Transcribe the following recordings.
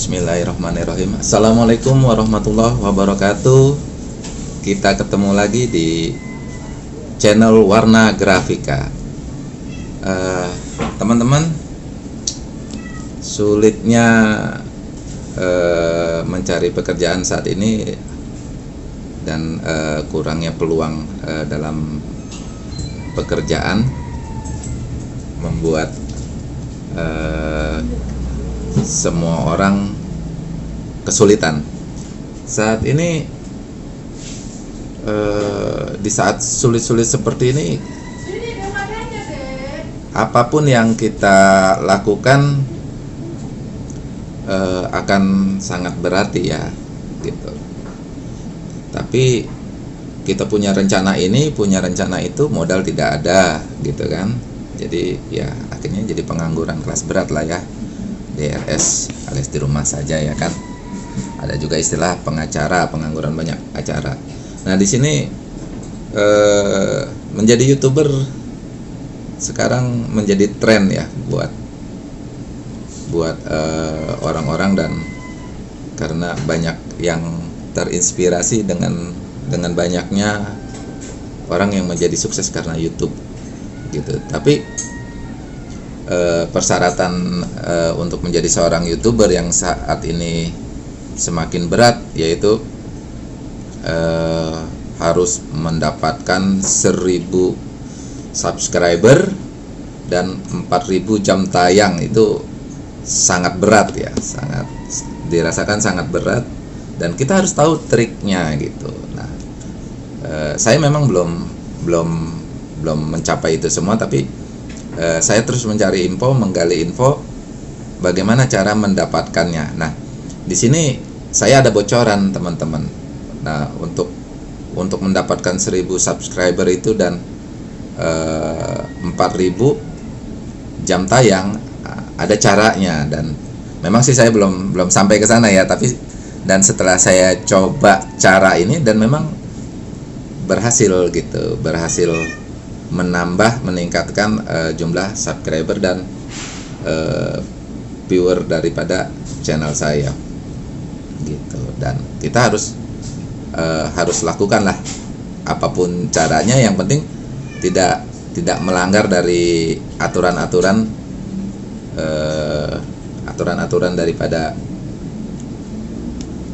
Bismillahirrahmanirrahim. Assalamualaikum warahmatullahi wabarakatuh. Kita ketemu lagi di channel Warna Grafika. Eh, Teman-teman Sulitnya eh, mencari pekerjaan saat ini Dan eh, kurangnya peluang eh, dalam pekerjaan Membuat semua orang kesulitan. Saat ini eh, di saat sulit-sulit seperti ini, apa pun yang kita lakukan eh, akan sangat berarti ya, gitu. Tapi kita punya rencana ini, punya rencana itu, modal tidak ada, gitu kan. Jadi ya akhirnya jadi pengangguran kelas berat lah ya. DRS alias di rumah saja ya kan. Ada juga istilah pengacara, pengangguran banyak acara. Nah, di sini eh, menjadi YouTuber sekarang menjadi tren ya buat buat eh, orang-orang dan karena banyak yang terinspirasi dengan dengan banyaknya orang yang menjadi sukses karena YouTube gitu. Tapi eh, persyaratan eh, untuk menjadi seorang youtuber yang saat ini semakin berat yaitu eh, harus mendapatkan 1000 subscriber dan 4000 jam tayang. Itu sangat berat ya sangat dirasakan sangat berat dan kita harus tahu triknya gitu. Nah saya memang belum belum belum mencapai itu semua tapi eh, saya terus mencari info, menggali info bagaimana cara mendapatkannya. Nah, di sini saya ada bocoran teman-teman. Nah, untuk untuk mendapatkan 1000 subscriber itu dan eh, 4000 jam tayang ada caranya dan memang sih saya belum belum sampai ke sana ya, tapi dan setelah saya coba cara ini dan memang berhasil gitu, berhasil menambah meningkatkan uh, jumlah subscriber dan uh, viewer daripada channel saya. Gitu. Dan kita harus uh, harus lakukanlah apa pun caranya. Yang penting tidak tidak melanggar dari aturan-aturan uh, aturan-aturan daripada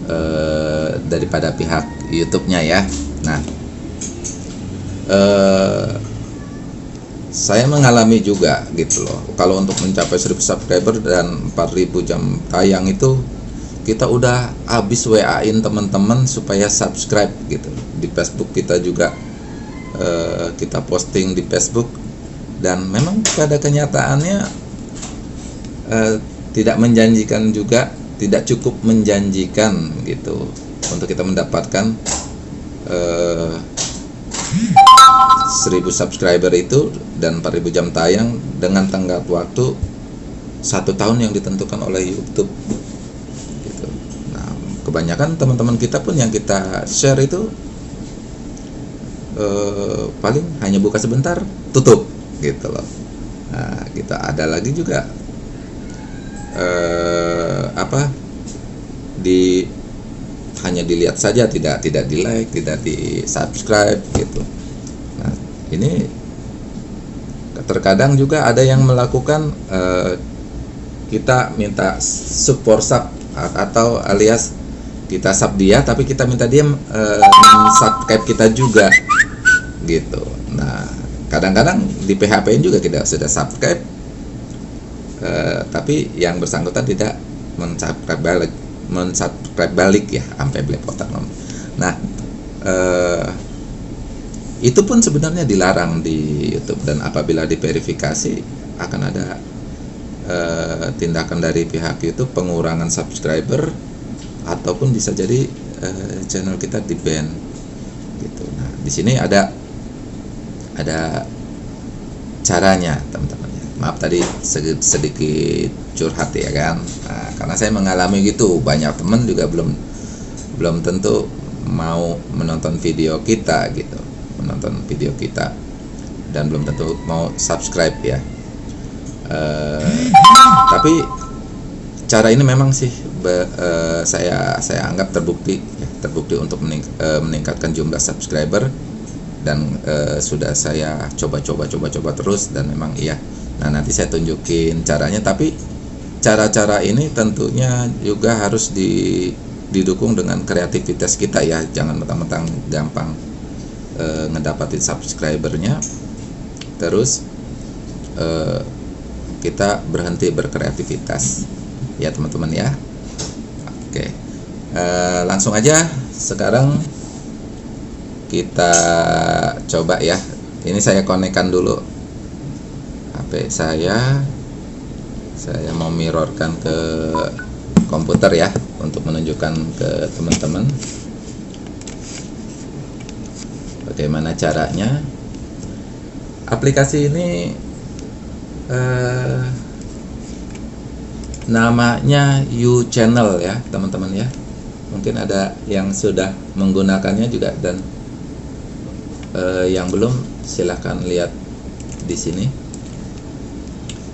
uh, daripada pihak YouTube-nya ya. Nah uh, saya mengalami juga gitu loh. Kalau untuk mencapai 1000 subscriber dan 4000 jam tayang itu kita udah habis WA-in teman-teman supaya subscribe gitu. Di Facebook kita juga eh, kita posting di Facebook. Dan memang pada kenyataannya eh, tidak menjanjikan juga tidak cukup menjanjikan gitu untuk kita mendapatkan eh, 1000 subscriber itu dan 4000 jam tayang dengan tenggat waktu satu tahun yang ditentukan oleh YouTube gitu. Nah, kebanyakan teman-teman kita pun yang kita share itu eh, paling hanya buka sebentar tutup gitu loh. Nah, kita ada lagi juga eh, apa di hanya dilihat saja tidak tidak di like tidak di subscribe gitu ini terkadang juga ada yang melakukan uh, kita minta support sub atau alias kita sub dia tapi kita minta dia uh, subscribe kita juga gitu. Nah kadang-kadang di PHP juga tidak sudah subscribe uh, tapi yang bersangkutan tidak mensubscribe balik mensubscribe balik ya sampai belepotan nah eh, itu pun sebenarnya dilarang di YouTube. Dan apabila diverifikasi akan ada eh, tindakan dari pihak YouTube pengurangan subscriber ataupun bisa jadi eh, channel kita di ban gitu. Nah di sini ada ada caranya teman-teman. Maaf tadi sedikit curhat ya kan? Nah, karena saya mengalami gitu. Banyak teman juga belum belum tentu mau menonton video kita gitu menonton video kita. Dan belum tentu mau subscribe ya. Uh, tapi cara ini memang sih be- eh, saya saya anggap terbukti ya, terbukti untuk mening- eh, meningkatkan jumlah subscriber. Dan eh, sudah saya coba-coba coba-coba terus dan memang iya. Nah nanti saya tunjukin caranya. Tapi cara-cara ini tentunya juga harus di didukung dengan kreativitas kita ya. Jangan mentang-mentang gampang eh, ngedapatin subscribernya. Terus eh, kita berhenti berkreativitas. Ya teman-teman ya. Oke. Eh, langsung aja. Sekarang kita coba ya. Ini saya konekkan dulu. HP saya. Saya mau mirrorkan ke komputer ya untuk menunjukkan ke teman-teman bagaimana caranya. Aplikasi ini eh, namanya U Channel ya teman-teman ya. Mungkin ada yang sudah menggunakannya juga dan eh, yang belum silahkan lihat di sini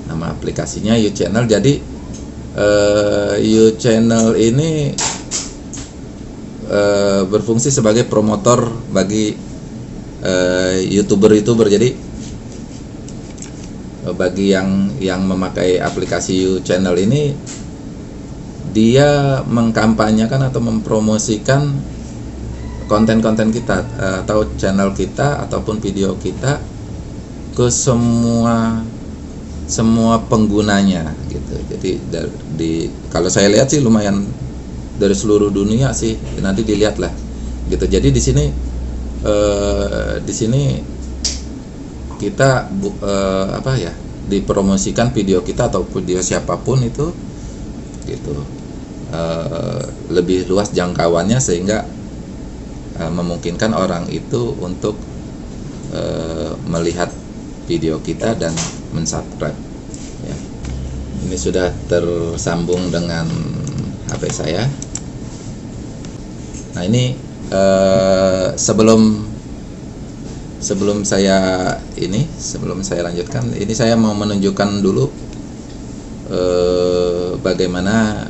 nama aplikasinya U Channel jadi eh, U Channel ini eh, berfungsi sebagai promotor bagi eh, youtuber-youtuber jadi eh, bagi yang yang memakai aplikasi U Channel ini dia mengkampanyekan atau mempromosikan konten-konten kita eh, atau channel kita ataupun video kita ke semua semua penggunanya gitu. Jadi di kalau saya lihat sih lumayan dari seluruh dunia sih nanti dilihat lah gitu. Jadi di sini eh, di sini kita bu, eh, apa ya dipromosikan video kita atau video siapa pun itu gitu eh, lebih luas jangkauannya sehingga eh, memungkinkan orang itu untuk eh, melihat video kita dan mensubscribe ya. ini sudah tersambung dengan HP saya nah ini eh, sebelum sebelum saya ini sebelum saya lanjutkan ini saya mau menunjukkan dulu eh, bagaimana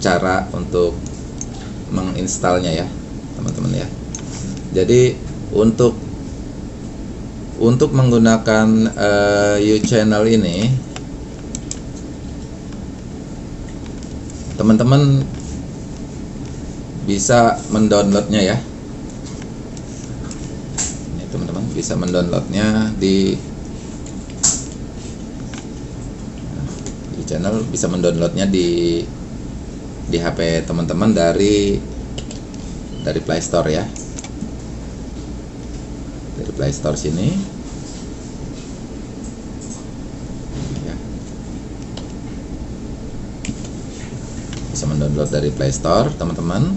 cara untuk menginstalnya ya teman-teman ya. Jadi untuk untuk menggunakan uh, U-channel ini teman-teman bisa mendownloadnya ya. Ini teman-teman bisa mendownloadnya di channel. Bisa mendownloadnya di di HP teman-teman dari dari Play Store ya. Dari Play Store sini. Ya. bisa mendownload dari Play Store teman-teman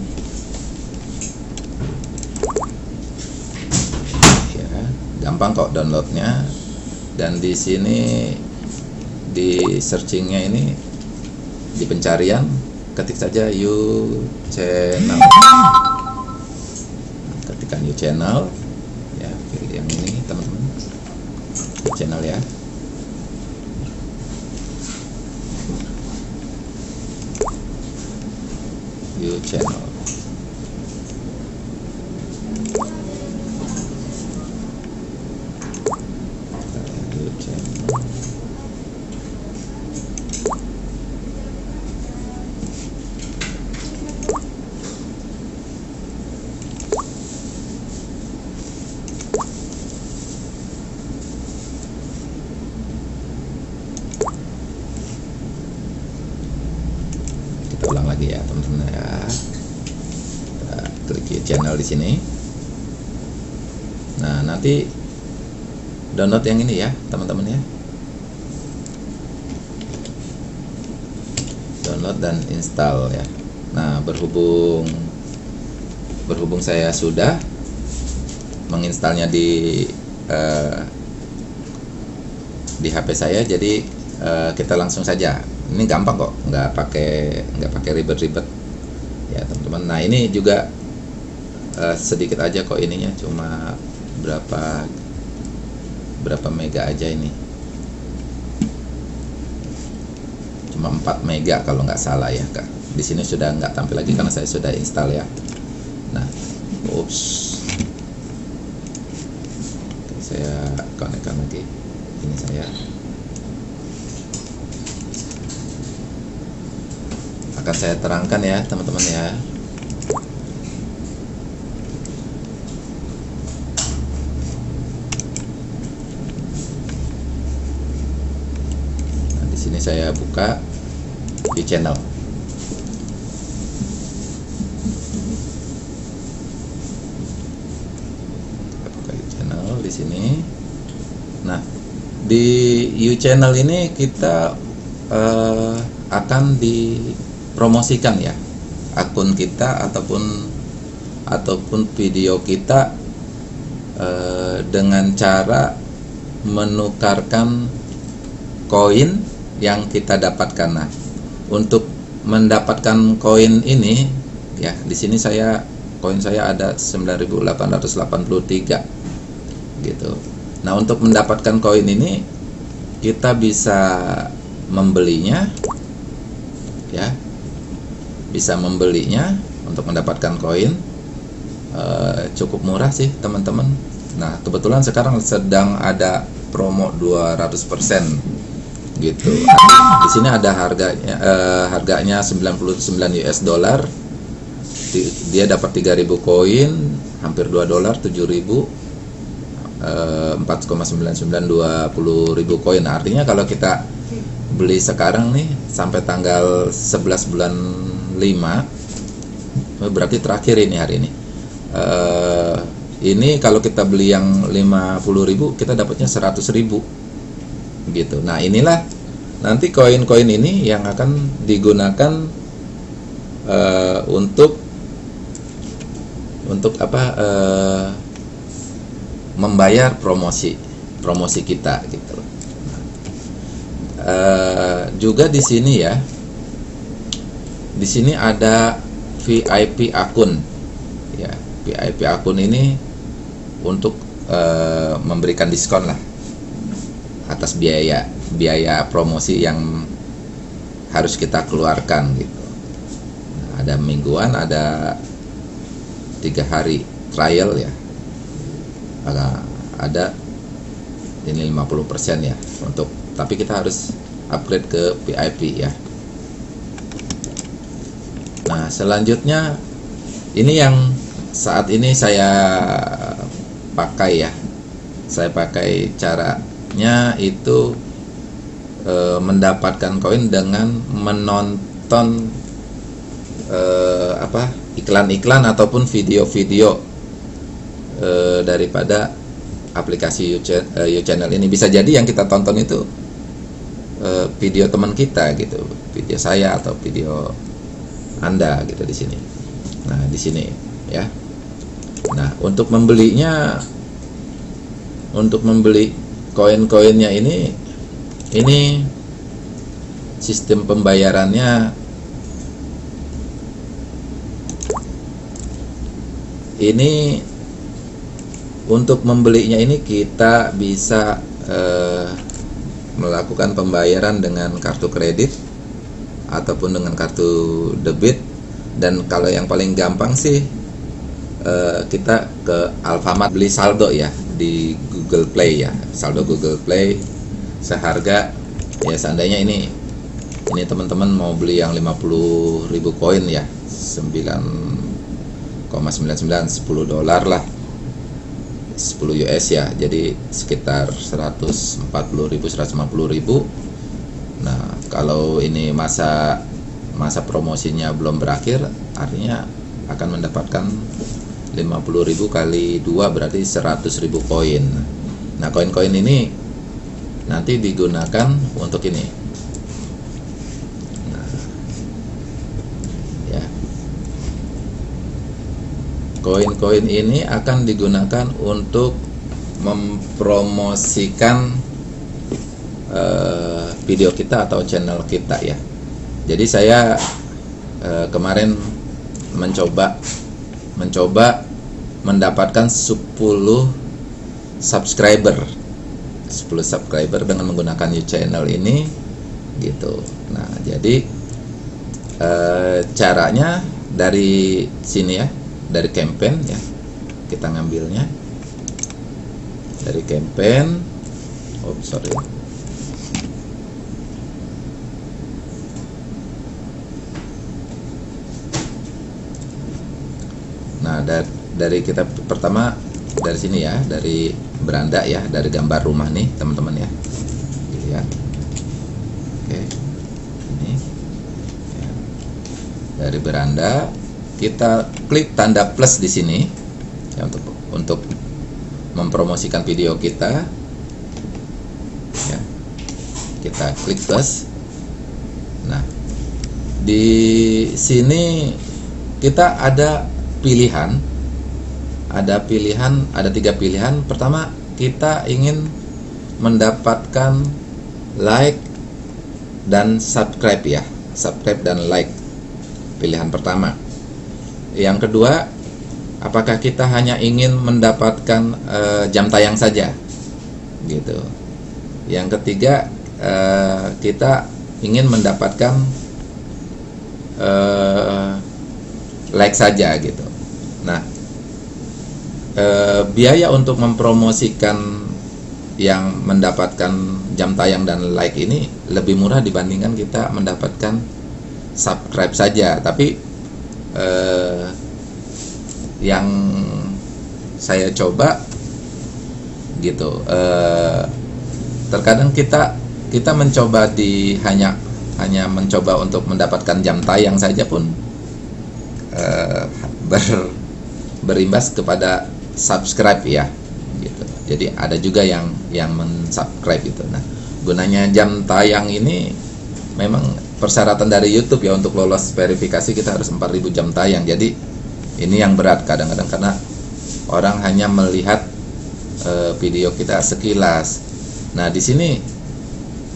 ya gampang kok downloadnya. Dan di sini di searchingnya ini di pencarian ketik saja you channel. Ketikkan you channel. Ya pilih yang ini teman-teman. Channel ya. You channel you channel kita ulang lagi ya. Kita klik ya channel di sini. Nah nanti download yang ini ya teman-teman ya. Download dan install ya. Nah berhubung berhubung saya sudah menginstalnya di eh, di HP saya jadi eh, kita langsung saja. Ini gampang kok nggak pakai nggak pakai ribet-ribet teman-teman. Nah ini juga eh, sedikit aja kok ininya cuma berapa berapa mega aja ini. Cuma 4 mega kalau nggak salah ya kak. Di sini sudah nggak tampil lagi karena saya sudah install ya. Nah ups. Saya konekkan lagi. Ini saya. Akan saya terangkan ya teman-teman ya sini saya buka di channel. Buka di channel di sini. Nah di U channel ini kita eh, akan dipromosikan ya akun kita ataupun ataupun video kita eh, dengan cara menukarkan koin yang kita dapatkan. Nah, untuk mendapatkan koin ini ya di sini saya koin saya ada 9883 gitu. Nah, untuk mendapatkan koin ini kita bisa membelinya ya. Bisa membelinya untuk mendapatkan koin eh, cukup murah sih, teman-teman. Nah, kebetulan sekarang sedang ada promo 200% gitu. Di sini ada harganya eh, harganya 99 US dollar. Di- Dia dapat 3000 koin, hampir 2 dolar 7000 eh, 4,99 ribu koin. Artinya kalau kita beli sekarang nih sampai tanggal 11 bulan 5 eh, berarti terakhir ini hari ini. Eh, ini kalau kita beli yang 50.000 kita dapatnya 100.000 gitu. Nah, inilah nanti koin-koin ini yang akan digunakan eh, untuk untuk apa eh, membayar promosi promosi kita gitu. Eh, juga di sini ya di sini ada VIP akun ya VIP akun ini untuk eh, memberikan diskon lah atas biaya biaya promosi yang harus kita keluarkan gitu. Nah, ada mingguan ada tiga hari trial ya. Ada ada ini 50% ya untuk tapi kita harus upgrade ke VIP ya. Nah selanjutnya ini yang saat ini saya pakai ya. Saya pakai caranya itu eh, mendapatkan koin dengan menonton eh, apa iklan-iklan ataupun video-video eh, daripada aplikasi YouTube channel ini. Bisa jadi yang kita tonton itu eh, video teman kita gitu video saya atau video anda gitu di sini. Nah di sini ya. Nah untuk membelinya untuk membeli koin-koinnya ini ini sistem pembayarannya. Ini untuk membelinya ini kita bisa eh, melakukan pembayaran dengan kartu kredit ataupun dengan kartu debit. Dan kalau yang paling gampang sih eh, kita ke Alfamart beli saldo ya di Google Play ya. Saldo Google Play seharga ya seandainya ini ini teman-teman mau beli yang 50.000 koin ya 9,99 10 dolar lah. 10 US ya jadi sekitar 140.000 150.000 nah kalau ini masa masa promosinya belum berakhir artinya akan mendapatkan 50.000 kali 2 berarti 100.000 koin nah koin-koin ini nanti digunakan untuk ini nah ya koin-koin ini akan digunakan untuk mempromosikan eh, video kita atau channel kita ya. Jadi saya eh, kemarin mencoba mencoba mendapatkan 10 subscriber. 10 subscriber dengan menggunakan YouTube channel ini gitu. Nah jadi e, caranya dari sini ya dari campaign ya kita ngambilnya. Dari campaign oh sorry. Nah dari, dari kita pertama dari sini ya dari beranda ya dari gambar rumah nih teman-teman ya. Ya. Oke. Ini. Ya. dari beranda kita klik tanda plus di sini ya untuk untuk mempromosikan video kita. Ya. Kita klik plus. Nah di sini kita ada pilihan ada pilihan ada tiga pilihan. Pertama kita ingin mendapatkan like dan subscribe ya. Subscribe dan like pilihan pertama. Yang kedua apakah kita hanya ingin mendapatkan uh, jam tayang saja? Gitu. Yang ketiga uh, kita ingin mendapatkan uh, like saja gitu e, biaya untuk mempromosikan yang mendapatkan jam tayang dan like ini lebih murah dibandingkan kita mendapatkan subscribe saja. Tapi e, yang saya coba gitu, e, terkadang kita kita mencoba di hanya hanya mencoba untuk mendapatkan jam tayang saja pun uh, ber berimbas kepada subscribe ya gitu. Jadi ada juga yang yang mensubscribe itu nah gunanya jam tayang ini memang persyaratan dari YouTube ya untuk lolos verifikasi kita harus 4000 jam tayang. Jadi ini yang berat kadang-kadang karena orang hanya melihat e, video kita sekilas. Nah di sini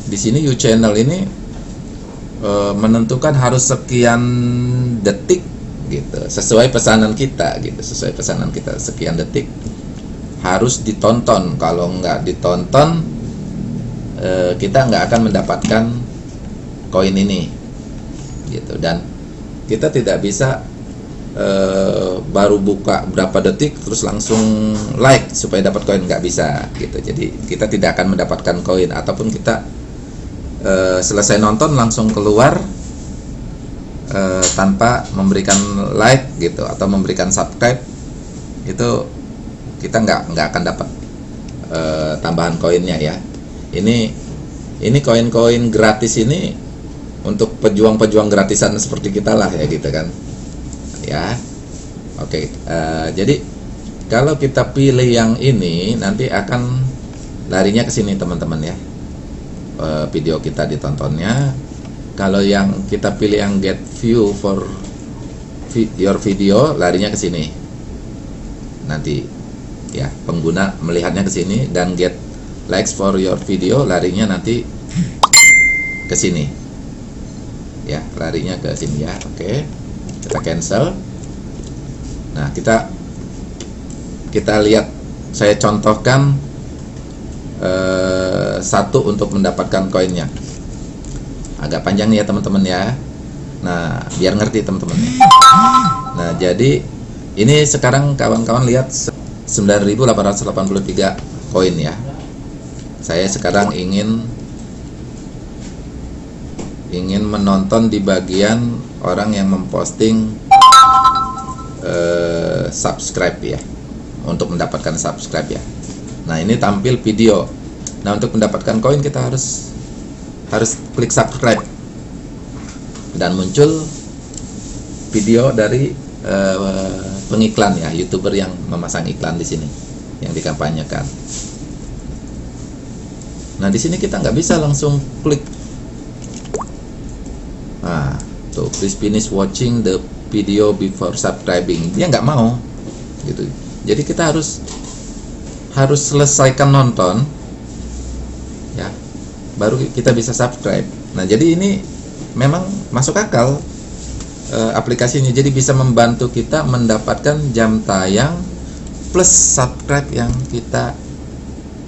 di sini You Channel ini e, menentukan harus sekian detik gitu. Sesuai pesanan kita gitu. Sesuai pesanan kita sekian detik. Harus ditonton. Kalau nggak ditonton eh, kita nggak akan mendapatkan koin ini gitu. Dan kita tidak bisa eh, baru buka berapa detik terus langsung like supaya dapat koin nggak bisa gitu. Jadi kita tidak akan mendapatkan koin. Ataupun kita eh, selesai nonton langsung keluar uh, tanpa memberikan like gitu atau memberikan subscribe itu kita nggak nggak akan dapat uh, tambahan koinnya ya ini ini koin-koin gratis ini untuk pejuang-pejuang gratisan seperti kita lah ya gitu kan ya oke okay. uh, jadi kalau kita pilih yang ini nanti akan larinya ke sini teman-teman ya video kita ditontonnya kalau yang kita pilih yang get view for your video larinya ke sini. Nanti ya pengguna melihatnya ke sini dan get likes for your video larinya nanti ke sini. Ya larinya ke sini ya oke. Kita cancel. Nah kita kita lihat saya contohkan eh, satu untuk mendapatkan koinnya agak panjang ya teman-teman ya. Nah biar ngerti teman-teman nah jadi ini sekarang kawan-kawan lihat 9883 koin ya. Saya sekarang ingin ingin menonton di bagian orang yang memposting uh, subscribe ya. Untuk mendapatkan subscribe ya. Nah ini tampil video. Nah untuk mendapatkan koin kita harus harus klik subscribe dan muncul video dari uh, pengiklan ya youtuber yang memasang iklan di sini yang dikampanyekan. Nah di sini kita nggak bisa langsung klik. Nah tuh please finish watching the video before subscribing. Dia nggak mau gitu. Jadi kita harus harus selesaikan nonton baru kita bisa subscribe. Nah jadi ini memang masuk akal e, aplikasinya. Jadi bisa membantu kita mendapatkan jam tayang plus subscribe yang kita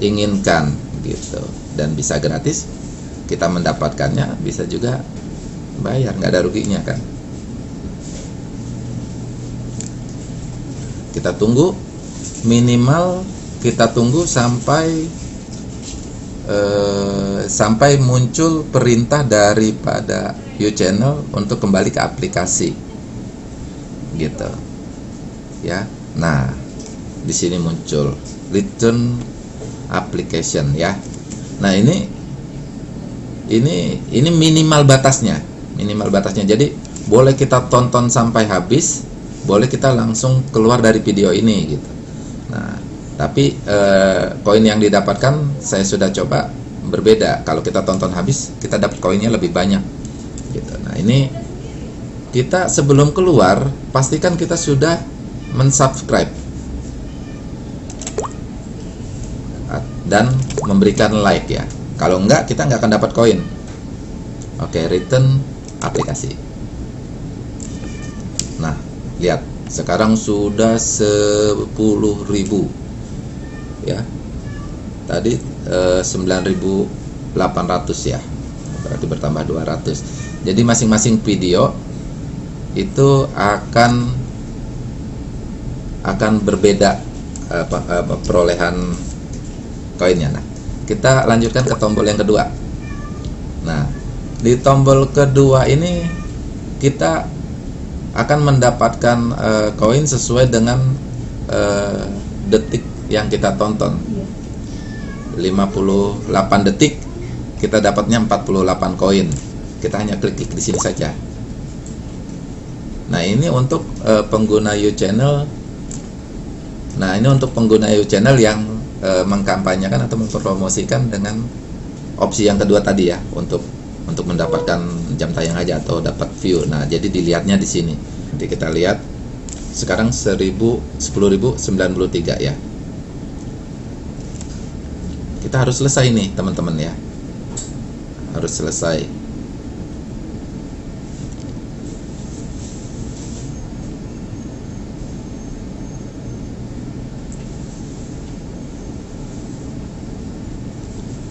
inginkan gitu. Dan bisa gratis kita mendapatkannya bisa juga bayar nggak ada ruginya kan? Kita tunggu minimal kita tunggu sampai eh, sampai muncul perintah daripada channel untuk kembali ke aplikasi. Gitu. Ya. Nah di sini muncul return application ya. Nah ini ini ini minimal batasnya. Minimal batasnya. Jadi boleh kita tonton sampai habis boleh kita langsung keluar dari video ini gitu. Nah tapi eh, koin yang didapatkan saya sudah coba berbeda. Kalau kita tonton habis kita dapat koinnya lebih banyak. Gitu. Nah ini kita sebelum keluar pastikan kita sudah mensubscribe. Dan memberikan like ya. Kalau enggak kita nggak akan dapat koin. Oke return aplikasi. Nah lihat. Sekarang sudah 10.000 ya. Tadi eh, 9.800 ya. Berarti bertambah 200 jadi masing-masing video itu akan akan berbeda apa, apa perolehan koinnya. Nah kita lanjutkan ke tombol yang kedua. Nah di tombol kedua ini kita akan mendapatkan uh, koin sesuai dengan detik yang kita tonton 58 detik kita dapatnya 48 koin kita hanya klik, klik di sini saja nah ini untuk uh, pengguna U channel nah ini untuk pengguna U channel yang uh, mengkampanyekan atau mempromosikan dengan opsi yang kedua tadi ya untuk untuk mendapatkan jam tayang aja atau dapat view. Nah, jadi dilihatnya di sini. Nanti kita lihat sekarang 1000 10.093 ya. Kita harus selesai nih, teman-teman ya. Harus selesai.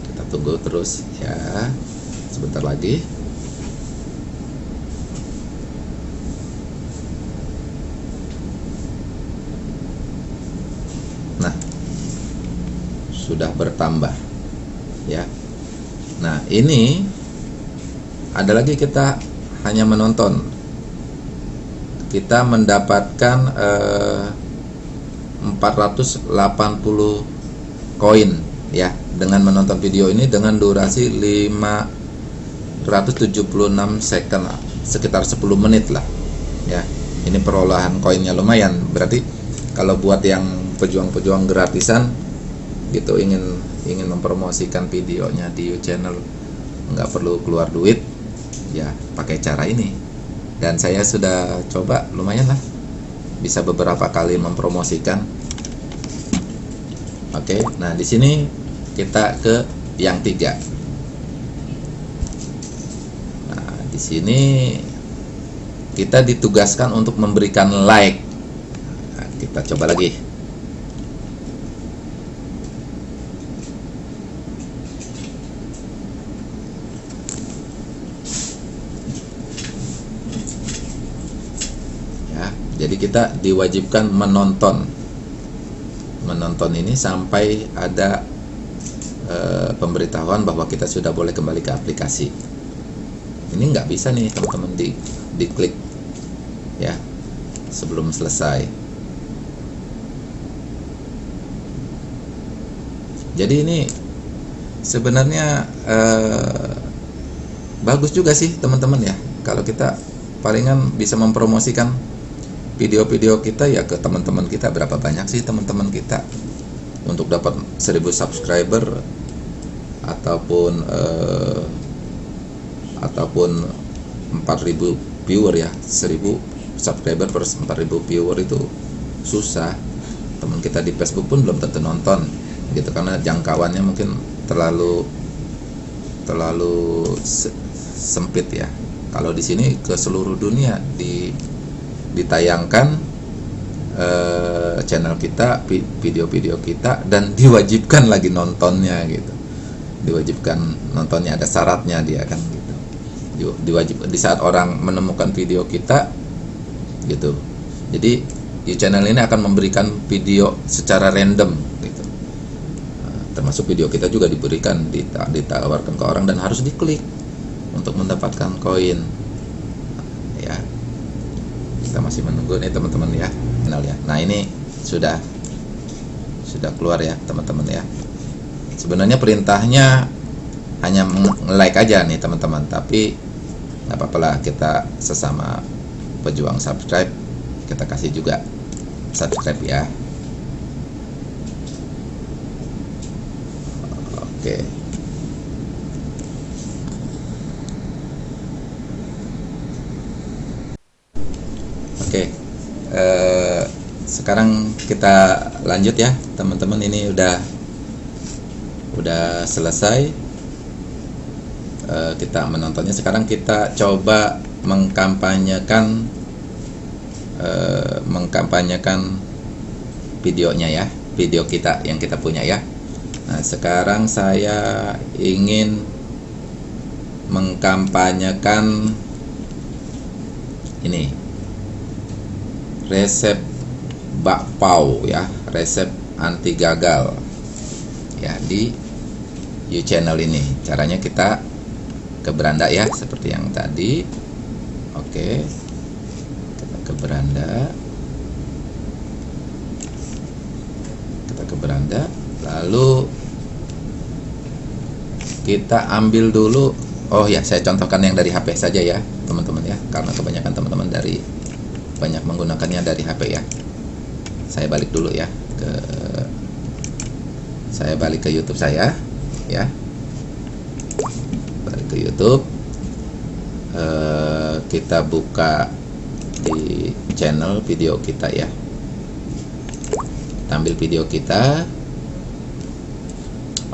Kita tunggu terus ya sebentar lagi nah sudah bertambah ya. Nah ini ada lagi kita hanya menonton. Kita mendapatkan eh, 480 koin ya dengan menonton video ini dengan durasi 5 176 second sekitar 10 menit lah ya. Ini perolahan koinnya lumayan. Berarti kalau buat yang pejuang-pejuang gratisan gitu ingin ingin mempromosikan videonya di YouTube channel nggak perlu keluar duit ya pakai cara ini dan saya sudah coba lumayan lah bisa beberapa kali mempromosikan oke nah di sini kita ke yang tiga di sini kita ditugaskan untuk memberikan like. Nah, kita coba lagi. Ya, jadi kita diwajibkan menonton. Menonton ini sampai ada e, pemberitahuan bahwa kita sudah boleh kembali ke aplikasi. Ini nggak bisa nih teman-teman di diklik ya sebelum selesai. Jadi ini sebenarnya eh, bagus juga sih teman-teman ya. Kalau kita palingan bisa mempromosikan video-video kita ya ke teman-teman kita berapa banyak sih teman-teman kita untuk dapat 1000 subscriber ataupun eh, ataupun 4000 viewer ya 1000 subscriber per 4000 viewer itu susah. Teman kita di Facebook pun belum tentu nonton gitu karena jangkauannya mungkin terlalu terlalu se sempit ya. Kalau di sini ke seluruh dunia di ditayangkan eh, channel kita video-video kita dan diwajibkan lagi nontonnya gitu. Diwajibkan nontonnya ada syaratnya dia kan gitu. Diwajib di saat orang menemukan video kita gitu. Jadi di channel ini akan memberikan video secara random gitu. Nah, termasuk video kita juga diberikan ditawarkan ke orang dan harus diklik untuk mendapatkan koin kita masih menunggu nih teman-teman ya kenal ya. Nah ini sudah sudah keluar ya teman-teman ya. Sebenarnya perintahnya hanya like aja nih teman-teman. Tapi nggak apa-apa lah kita sesama pejuang subscribe kita kasih juga subscribe ya. Oke oke eh, sekarang kita lanjut ya teman-teman. Ini udah udah selesai. Uh, kita menontonnya. Sekarang kita coba mengkampanyekan uh, mengkampanyekan videonya ya video kita yang kita punya ya. Nah sekarang saya ingin mengkampanyekan ini. Resep bakpao ya. Resep anti gagal. Ya di you channel ini. Caranya kita ke beranda ya seperti yang tadi. Oke. Kita ke beranda. Kita ke beranda. Lalu kita ambil dulu. Oh ya saya contohkan yang dari HP saja ya teman-teman ya. Karena kebanyakan teman-teman dari banyak menggunakannya dari HP ya saya balik dulu ya ke saya balik ke YouTube saya ya. Ke YouTube. Uh, kita buka di channel video kita ya. Kita ambil video kita.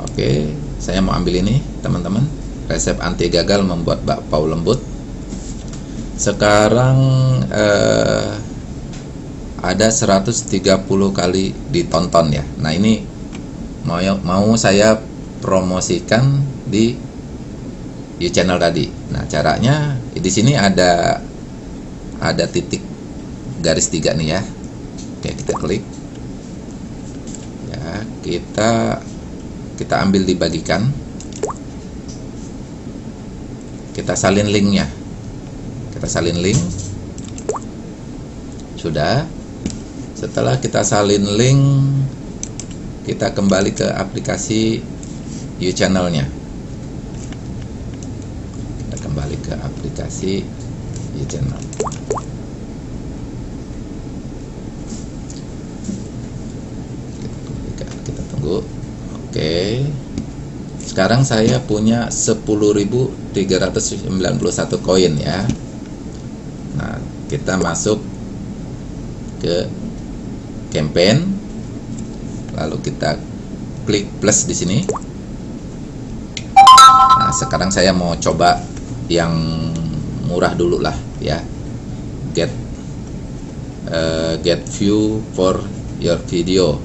Oke saya mau ambil ini teman-teman. Resep anti gagal membuat bakpao lembut. Sekarang uh, ada 130 kali ditonton ya nah ini mau mau saya promosikan di di channel tadi. Nah, caranya di sini ada ada titik garis tiga nih ya. Oke, kita klik. Ya, kita kita ambil dibagikan. Kita salin linknya. Kita salin link. Sudah. Setelah kita salin link, kita kembali ke aplikasi You channelnya kembali ke aplikasi e-channel kita, kita tunggu. Oke. Sekarang saya punya 10.391 koin ya. Nah kita masuk ke campaign. Lalu kita klik plus di sini. Nah sekarang saya mau coba yang murah dulu lah ya. Get uh, get view for your video.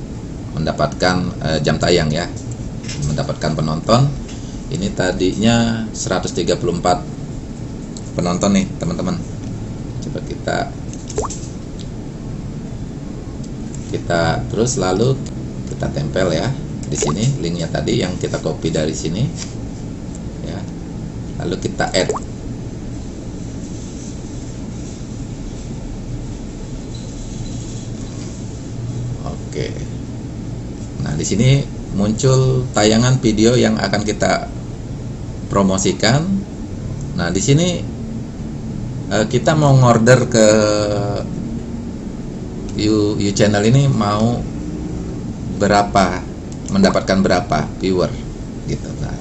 Mendapatkan uh, jam tayang ya. Mendapatkan penonton. Ini tadinya 134 penonton nih teman-teman. Coba kita kita terus lalu kita tempel ya di sini linknya tadi yang kita copy dari sini. Lalu kita add. Oke. Nah di sini muncul tayangan video yang akan kita promosikan. Nah di sini eh, kita mau ngorder ke you, you channel ini mau berapa mendapatkan berapa viewer? Gitu nah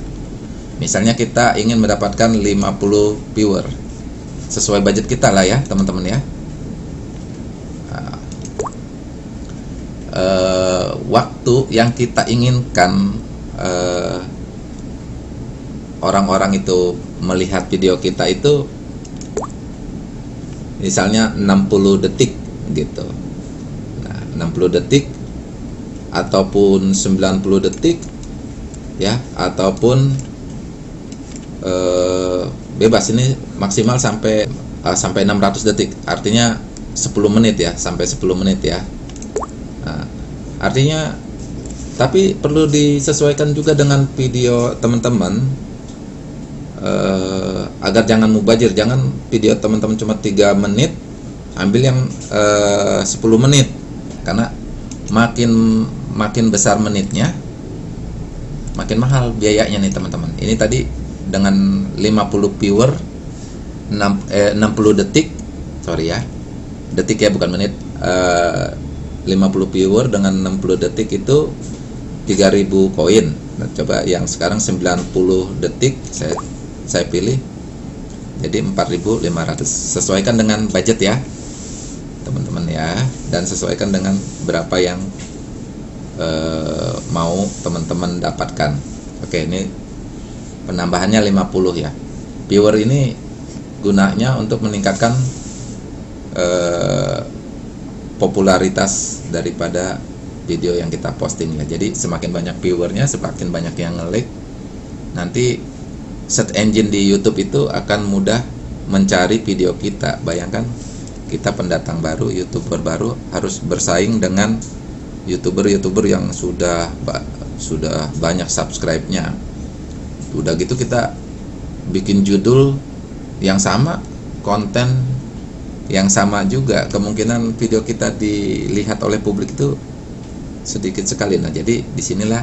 misalnya kita ingin mendapatkan 50 viewer. Sesuai budget kita lah ya teman-teman ya. Uh, waktu yang kita inginkan uh, orang-orang itu melihat video kita itu misalnya 60 detik gitu 60 detik ataupun 90 detik ya ataupun uh, bebas. Ini maksimal sampai uh, sampai 600 detik. Artinya 10 menit ya sampai 10 menit ya. Nah, artinya tapi perlu disesuaikan juga dengan video teman-teman uh, agar jangan mubajir jangan video teman-teman cuma tiga menit ambil yang uh, 10 menit karena makin makin besar menitnya makin mahal biayanya nih teman-teman. Ini tadi dengan 50 viewer 6, eh, 60 detik sorry ya detik ya bukan menit eh, 50 viewer dengan 60 detik itu 3000 koin. Nah, coba yang sekarang 90 detik saya saya pilih jadi 4500 sesuaikan dengan budget ya teman-teman ya. Dan sesuaikan dengan berapa yang eh, mau teman-teman dapatkan. Oke ini penambahannya 50 ya. Viewer ini gunanya untuk meningkatkan eh, popularitas daripada video yang kita posting ya. Jadi semakin banyak viewernya semakin banyak yang ngelik nanti search engine di YouTube itu akan mudah mencari video kita. Bayangkan kita pendatang baru youtuber baru harus bersaing dengan youtuber-youtuber yang sudah sudah banyak subscribe-nya. Udah gitu kita bikin judul yang sama konten yang sama juga. Kemungkinan video kita dilihat oleh publik itu sedikit sekali. Nah jadi di sinilah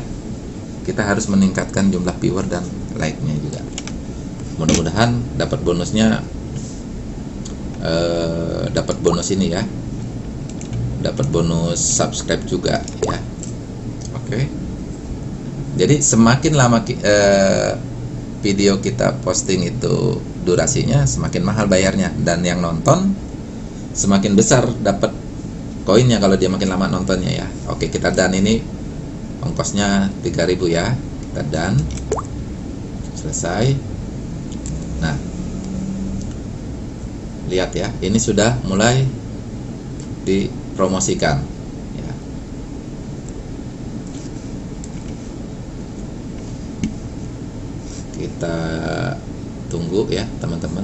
kita harus meningkatkan jumlah viewer dan like-nya juga. Mudah-mudahan dapat bonusnya eh, dapat bonus ini ya. Dapat bonus subscribe juga ya. Oke. Okay. jadi semakin lama eh, video kita posting itu durasinya semakin mahal bayarnya. Dan yang nonton semakin besar dapat koinnya kalau dia makin lama nontonnya ya. Oke kita dan ini ongkosnya 3000 ya. Kita dan selesai. Nah lihat ya ini sudah mulai di promosikan ya. kita tunggu ya teman-teman.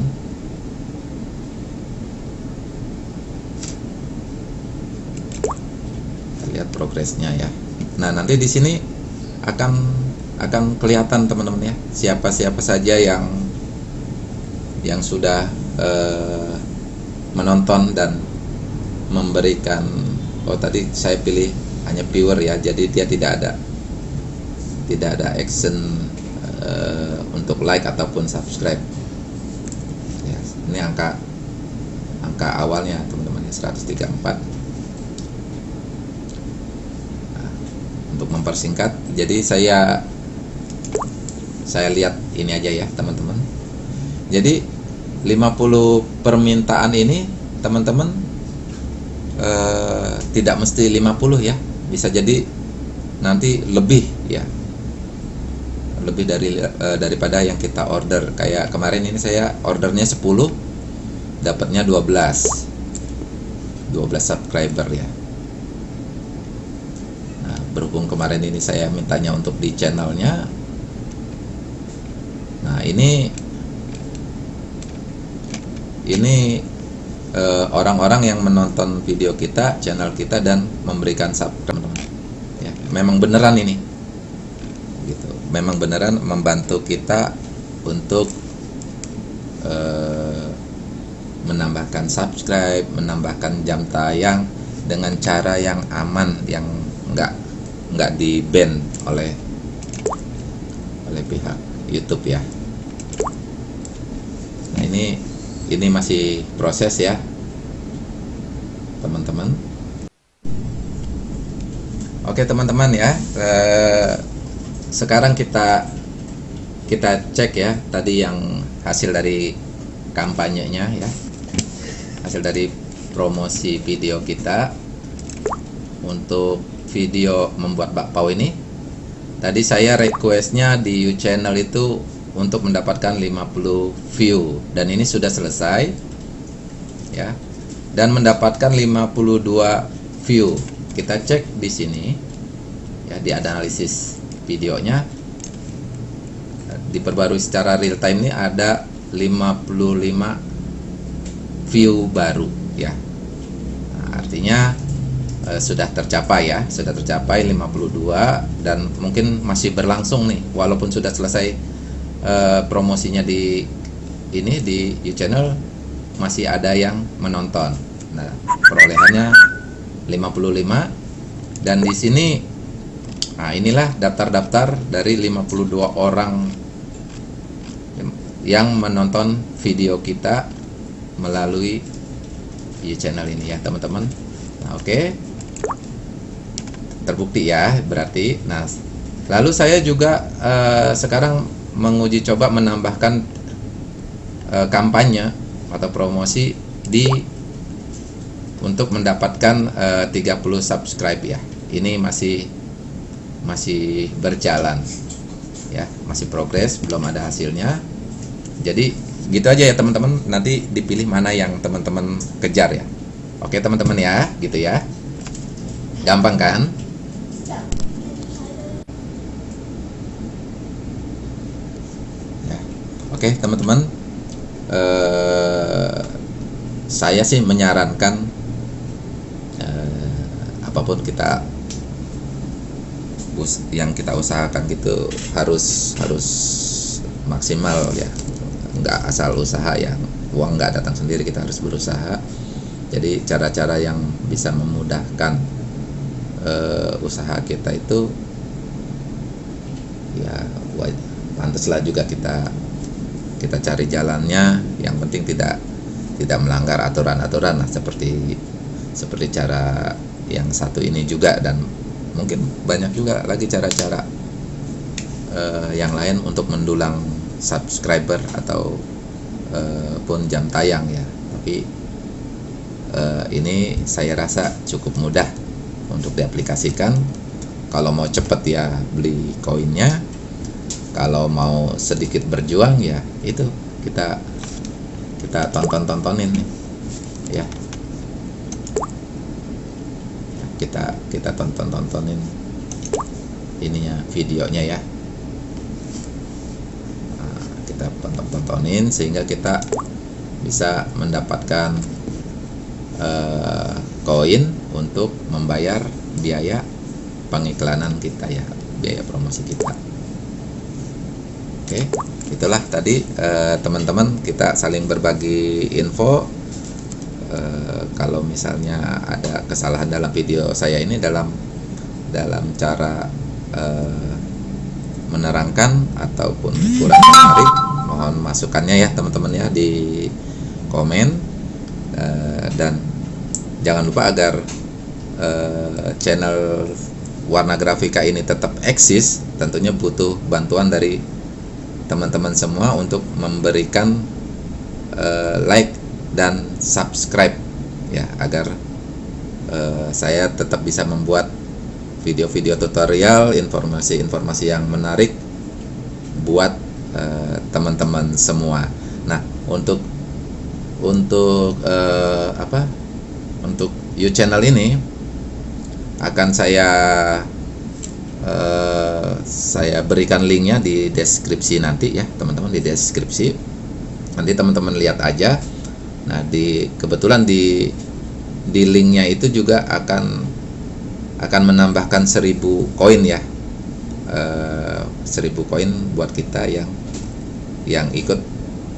Lihat progresnya ya. Nah nanti di sini akan akan kelihatan teman-teman ya siapa-siapa saja yang yang sudah uh, menonton dan memberikan oh tadi saya pilih hanya viewer ya jadi dia tidak ada tidak ada action uh, untuk like ataupun subscribe. Ya, ini angka angka awalnya teman-teman ya 134 nah, untuk mempersingkat jadi saya saya lihat ini aja ya teman-teman. Jadi 50 permintaan ini teman-teman Eh, tidak mesti 50 ya. Bisa jadi nanti lebih ya. Lebih dari uh, daripada yang kita order. Kayak kemarin ini saya ordernya 10 dapatnya 12 12 subscriber ya. Nah, berhubung kemarin ini saya mintanya untuk di channelnya. Nah ini ini Eh, orang-orang uh, yang menonton video kita, channel kita dan memberikan subscribe, Ya, memang beneran ini. Gitu. Memang beneran membantu kita untuk uh, menambahkan subscribe, menambahkan jam tayang dengan cara yang aman yang enggak enggak di ban oleh oleh pihak YouTube ya. Nah, ini ini masih proses ya teman-teman. Oke teman-teman ya eh, sekarang kita kita cek ya tadi yang hasil dari kampanyenya ya hasil dari promosi video kita untuk video membuat bakpao ini. Tadi saya requestnya di U channel itu untuk mendapatkan 50 view. Dan ini sudah selesai ya. Dan mendapatkan 52 view. Kita cek di sini ya di analisis videonya. Diperbarui secara real time ini ada 55 view baru ya. Nah, artinya eh, sudah tercapai ya. Sudah tercapai 52 dan mungkin masih berlangsung nih walaupun sudah selesai eh, promosinya di ini di channel masih ada yang menonton. Nah perolehannya 55 dan di sini nah inilah daftar-daftar dari 52 orang yang menonton video kita melalui YouTube channel ini ya teman-teman. Nah oke. Okay. terbukti ya berarti. Nah lalu saya juga uh, sekarang menguji coba menambahkan uh, kampanye atau promosi di untuk mendapatkan uh, 30 subscribe ya. Ini masih masih berjalan ya masih progres belum ada hasilnya. Jadi gitu aja ya teman-teman. Nanti dipilih mana yang teman-teman kejar ya. Oke teman-teman ya gitu ya. Gampang kan ya oke teman-teman. Eh, saya sih menyarankan eh, apa pun kita yang kita usahakan gitu harus harus maksimal ya. Nggak asal usaha ya. Uang nggak datang sendiri kita harus berusaha. Jadi cara-cara yang bisa memudahkan uh, usaha kita itu ya pantaslah juga kita kita cari jalannya yang penting tidak tidak melanggar aturan-aturan lah seperti seperti cara yang satu ini juga dan mungkin banyak juga lagi cara-cara uh, yang lain untuk mendulang subscriber atau uh, pun jam tayang ya. Tapi uh, ini saya rasa cukup mudah untuk diaplikasikan. Kalau mau cepet ya beli koinnya kalau mau sedikit berjuang ya itu kita kita tonton tontonin nih. Ya. Kita kita tonton tontonin ininya videonya ya. Kita tonton-tontonin sehingga kita bisa mendapatkan uh, koin untuk membayar biaya pengiklanan kita ya biaya promosi kita oke itulah tadi eh, teman-teman uh, kita saling berbagi info. Uh, kalau misalnya ada kesalahan dalam video saya ini dalam dalam cara uh, menerangkan ataupun kurang menarik mohon masukannya ya teman-teman ya di komen. Uh, dan jangan lupa agar uh, channel warna grafika ini tetap eksis tentunya butuh bantuan dari teman-teman semua untuk memberikan uh, like dan subscribe ya agar uh, saya tetap bisa membuat video-video tutorial, informasi-informasi yang menarik buat eh, teman-teman uh, semua. Nah, untuk untuk uh, apa? Untuk you channel ini akan saya saya berikan linknya di deskripsi nanti ya, teman-teman di deskripsi. Nanti teman-teman lihat aja. Nah, di kebetulan di di linknya itu juga akan akan menambahkan 1000 koin ya uh, eh, 1000 koin buat kita yang yang ikut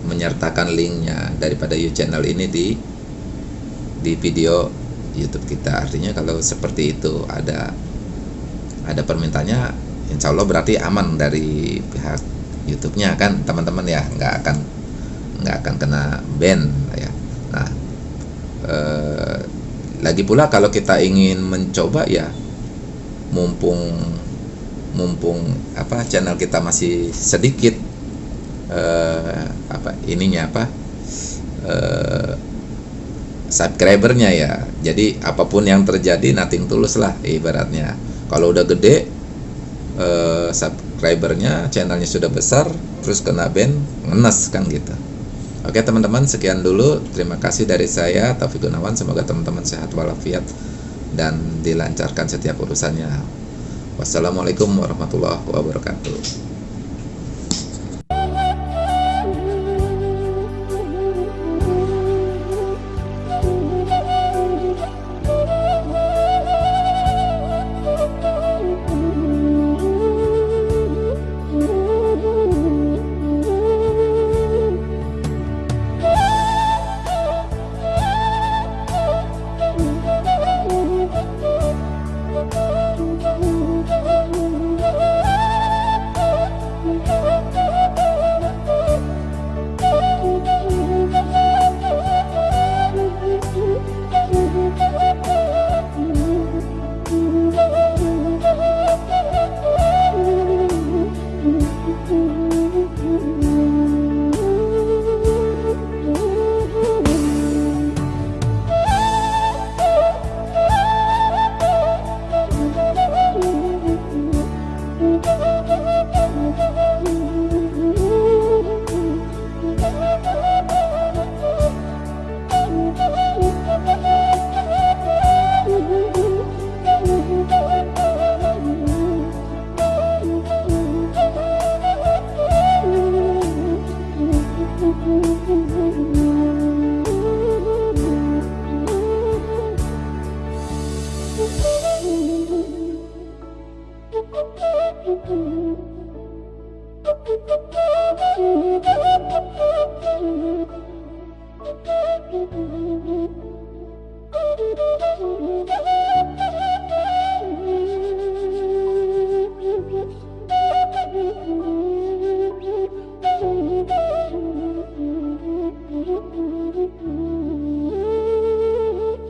menyertakan linknya daripada you channel ini di di video YouTube kita artinya kalau seperti itu ada ada permintanya insya Allah berarti aman dari pihak YouTube-nya kan teman-teman ya nggak akan nggak akan kena ban ya. Nah eh, lagi pula kalau kita ingin mencoba ya mumpung mumpung apa channel kita masih sedikit uh, apa ininya apa uh, subscribernya ya. Jadi apa pun yang terjadi nothing tulus lah ibaratnya. Kalau udah gede uh, subscribernya channelnya sudah besar terus kena ban ngenes kan gitu. Oke teman-teman sekian dulu. Terima kasih dari saya Taufik Gunawan. Semoga teman-teman sehat walafiat dan dilancarkan setiap urusannya. Wassalamualaikum warahmatullahi wabarakatuh